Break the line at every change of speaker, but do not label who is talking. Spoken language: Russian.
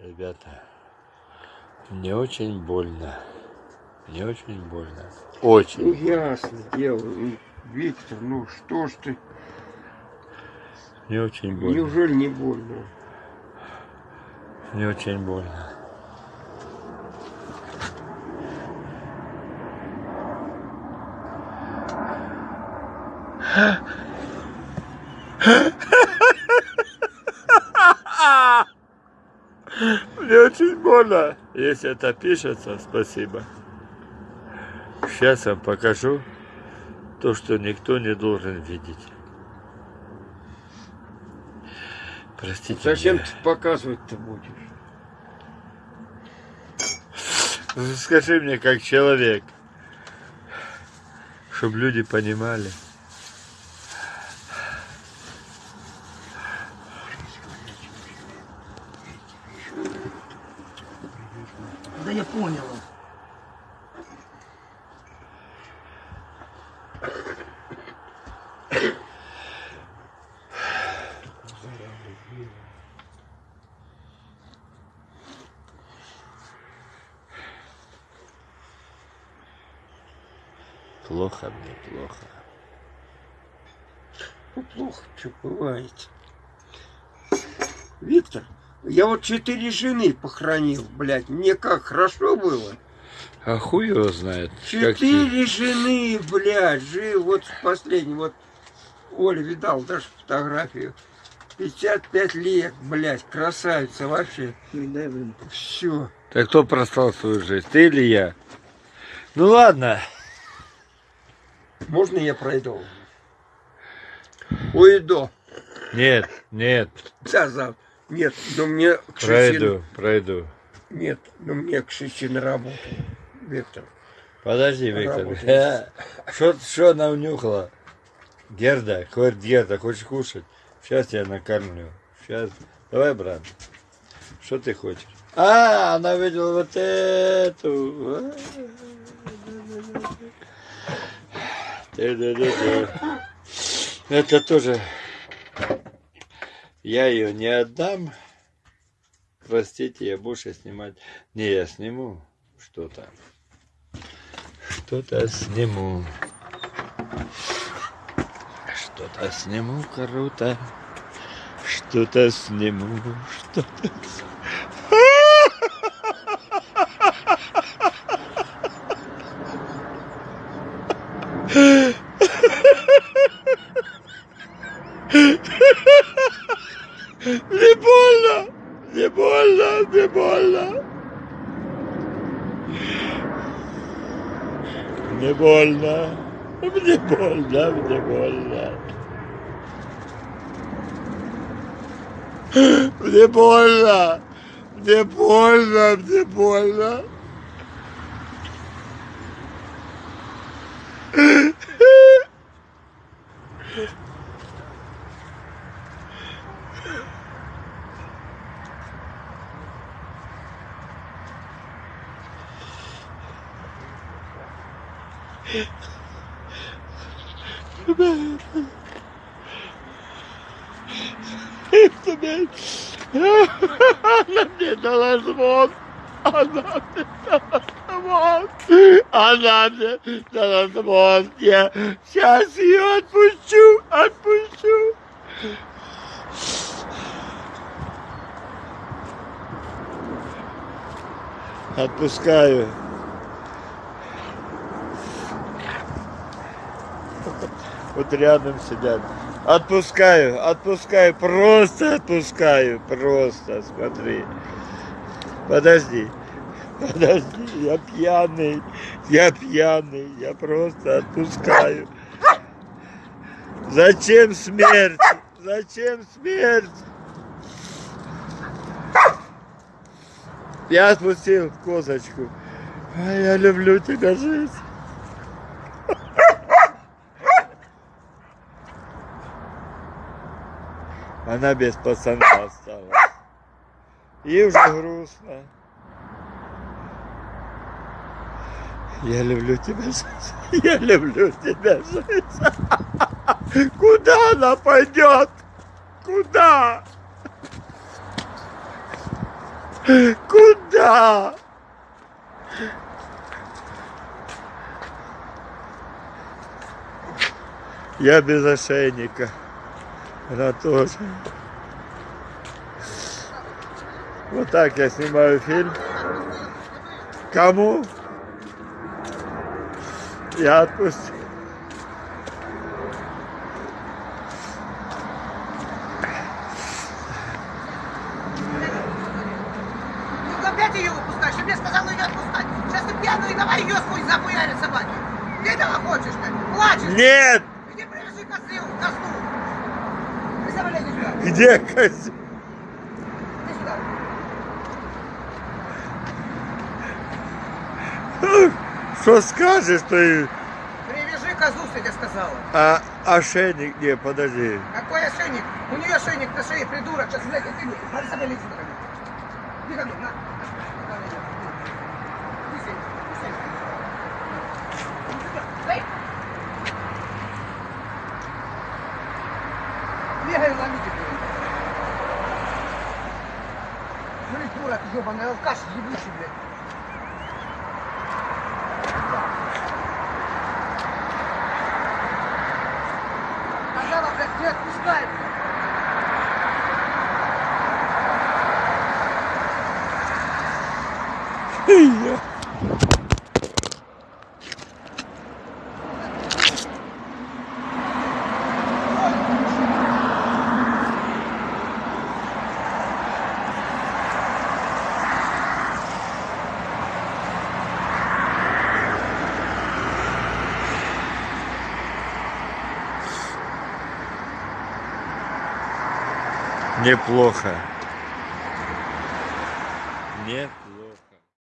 Ребята, мне очень больно. Мне очень больно. Очень.
Ну ясно дело. Ну, Виктор, ну что ж ты,
Мне очень больно.
неужели не больно?
Мне очень больно. Мне очень больно. Если это пишется, спасибо. Сейчас я вам покажу то, что никто не должен видеть. Простите
Зачем
меня.
ты показывать-то будешь?
Скажи мне, как человек, чтобы люди понимали.
Я понял.
Плохо мне, плохо.
Ну, плохо, что бывает. Виктор, я вот четыре жены похоронил, блядь. Мне как хорошо было.
А хуй его знает. как ты-
Четыре жены, блядь, жил. Вот последний, вот Оля видал даже фотографию. 55 лет, блядь, красавица вообще. Все.
Так кто проспал свою жизнь, ты или я? Ну ладно.
Можно я пройду? Уйду.
Нет, нет,
Да, зав. Нет, но мне к шести-
пройду, пройду.
Нет, но мне к шести на работу. Виктор.
Подожди, Виктор. Что что она унюхала? Герда, говорит, Герда, хочешь кушать? Сейчас я накормлю. Сейчас. Давай, брат. Что ты хочешь? А, она видела вот эту. Это тоже. Я ее не отдам. Простите, я больше снимать. Не, я сниму что-то. Что-то сниму. Что-то сниму круто. Что-то сниму. Что-то с- Не больно! Не больно! Не больно! Мне больно. Мне больно, мне больно. Мне больно. Мне больно, мне больно. Она мне дала звон. Она мне дала звон. Она мне дала звон. Я сейчас ее отпущу, отпущу. Отпускаю. Вот рядом сидят. Отпускаю, отпускаю, просто отпускаю, просто, смотри. Подожди, подожди, я пьяный, я пьяный, я просто отпускаю. Зачем смерть? Зачем смерть? Я отпустил козочку. Я люблю тебя, жизнь. Она без пацана осталась. И уже грустно. Я люблю тебя, жизнь. Я люблю тебя, жизнь. Куда она пойдет? Куда? Куда? Я без ошейника. Она тоже. Вот так я снимаю фильм. Кому? Я отпустил.
Опять ее выпускаешь? Ты мне сказал ее отпускать. Сейчас ты пьяную давай ее сквозь захуярят собаки. Ты этого хочешь, ты? Плачешь?
Нет!
Иди привяжи козлу, козлу.
Где козел? Что скажешь ты?
Привяжи козу, я тебе сказала.
А ошейник? Не, подожди.
Какой ошейник? У нее ошейник на шее, придурок. Сейчас, блядь, ты Надо лезть мне. Иди ко мне, на. На, на, на. Иди сюда, иди сюда. Иди сюда. Эй! Бегай, ломите, блядь. Смотри, дура, ты ебаный алкаш, ебучий, блядь. Сказала, блядь, не отпускай, блядь.
Неплохо. Неплохо.